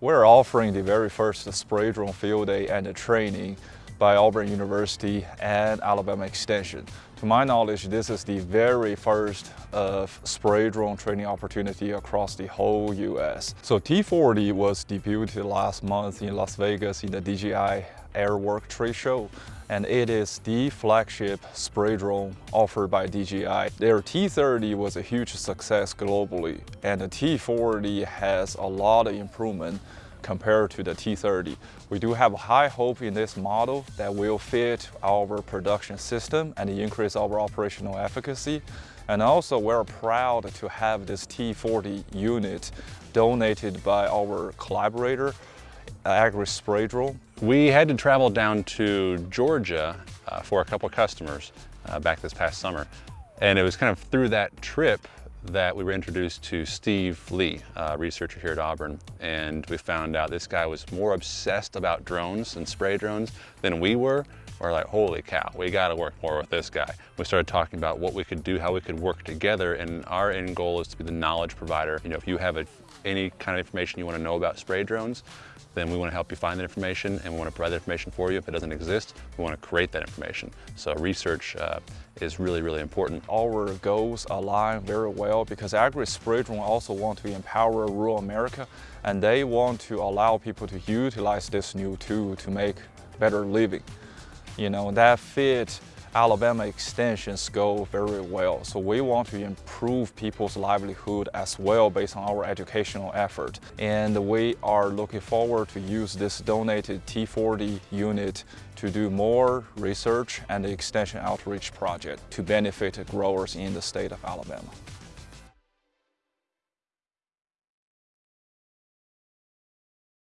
We're offering the very first spray drone field day and training by Auburn University and Alabama Extension. To my knowledge, this is the very first of spray drone training opportunity across the whole US. So T40 was debuted last month in Las Vegas in the DJI Airwork trade show and it is the flagship spray drone offered by DJI. Their T30 was a huge success globally and the T40 has a lot of improvement compared to the T30. We do have high hope in this model that will fit our production system and increase our operational efficacy. And also we're proud to have this T40 unit donated by our collaborator, Agri Spray Drone. We had to travel down to Georgia uh, for a couple customers uh, back this past summer. And it was kind of through that trip that we were introduced to Steve Li, a researcher here at Auburn, and we found out this guy was more obsessed about drones and spray drones than we were. We're like, holy cow, we gotta work more with this guy. We started talking about what we could do, how we could work together, and our end goal is to be the knowledge provider. You know, if you have a, any kind of information you wanna know about spray drones, then we want to help you find that information and we want to provide that information for you. If it doesn't exist, we want to create that information. So research uh, is really, really important. Our goals align very well because Agri Spray Drone also want to empower rural America and they want to allow people to utilize this new tool to make better living. You know, that fit Alabama extensions go very well. So we want to improve people's livelihood as well based on our educational effort. And we are looking forward to use this donated T40 unit to do more research and extension outreach project to benefit growers in the state of Alabama.